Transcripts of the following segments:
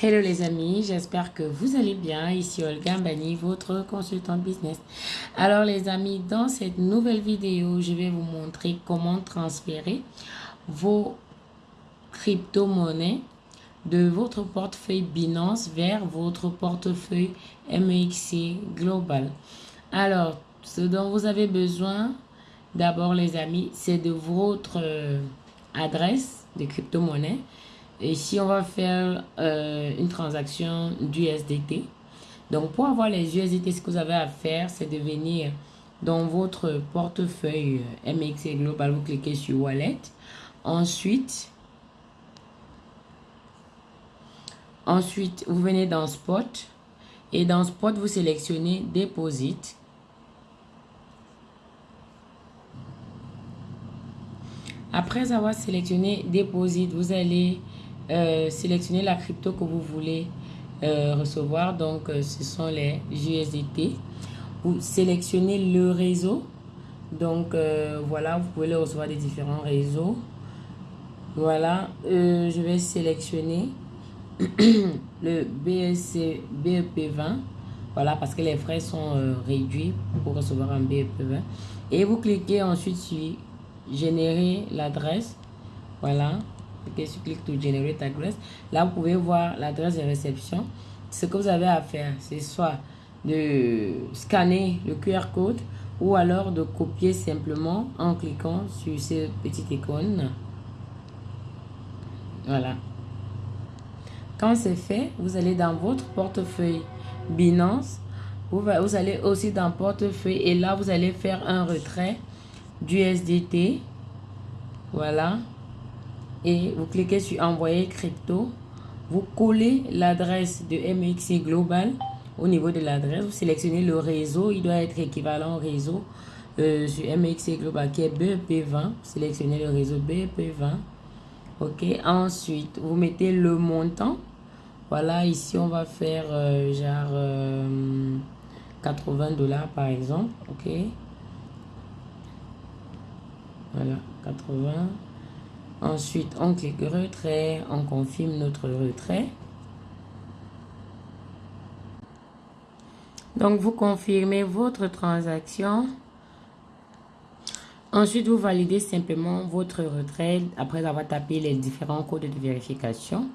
Hello les amis, j'espère que vous allez bien. Ici Olga Mbani, votre consultante business. Alors les amis, dans cette nouvelle vidéo, je vais vous montrer comment transférer vos crypto-monnaies de votre portefeuille Binance vers votre portefeuille MEXC Global. Alors, ce dont vous avez besoin, d'abord les amis, c'est de votre euh, adresse de crypto-monnaie si on va faire euh, une transaction d'USDT, donc pour avoir les USDT, ce que vous avez à faire, c'est de venir dans votre portefeuille MXC Global, vous cliquez sur Wallet. Ensuite, ensuite, vous venez dans Spot. Et dans Spot, vous sélectionnez Deposit. Après avoir sélectionné Deposit, vous allez euh, sélectionnez la crypto que vous voulez euh, recevoir. Donc, euh, ce sont les USDT. Vous sélectionnez le réseau. Donc, voilà, vous pouvez les recevoir des différents réseaux. Voilà, je vais sélectionner le BSC BEP20. Voilà, parce que les frais sont réduits pour recevoir un BEP20. Et vous cliquez ensuite sur générer l'adresse. Voilà, cliquez sur click to generate address. Là, vous pouvez voir l'adresse de réception. Ce que vous avez à faire, c'est soit de scanner le QR code ou alors de copier simplement en cliquant sur ces petites icônes. Voilà. Quand c'est fait, vous allez dans votre portefeuille Binance. Vous, vous allez aussi dans portefeuille et là, vous allez faire un retrait du SDT. Voilà et vous cliquez sur envoyer crypto. Vous collez l'adresse de MXC Global au niveau de l'adresse. Vous sélectionnez le réseau. Il doit être équivalent au réseau euh, sur MXC Global qui est BEP20. Sélectionnez le réseau BEP20. Ok. Ensuite, vous mettez le montant. Voilà, ici on va faire euh, genre 80 euh, dollars par exemple. Ok. Voilà, 80. Ensuite, on clique retrait, on confirme notre retrait. Donc, vous confirmez votre transaction. Ensuite, vous validez simplement votre retrait après avoir tapé les différents codes de vérification.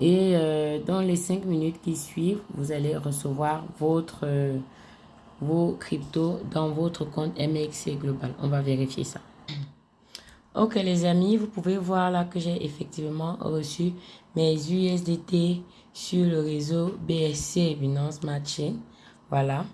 Et euh, dans les 5 minutes qui suivent, vous allez recevoir votre, euh, vos cryptos dans votre compte MXC Global. On va vérifier ça. Ok les amis, vous pouvez voir là que j'ai effectivement reçu mes USDT sur le réseau BSC Binance Matching. Voilà.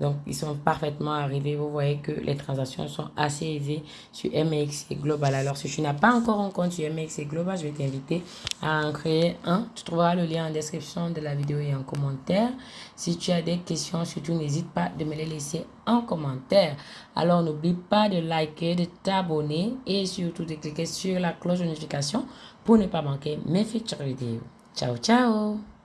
Donc, ils sont parfaitement arrivés. Vous voyez que les transactions sont assez élevées sur MXC Global. Alors, si tu n'as pas encore un compte sur MXC Global, je vais t'inviter à en créer un. Tu trouveras le lien en description de la vidéo et en commentaire. Si tu as des questions, surtout n'hésite pas de me les laisser en commentaire. Alors, n'oublie pas de liker, de t'abonner et surtout de cliquer sur la cloche de notification pour ne pas manquer mes futures vidéos. Ciao, ciao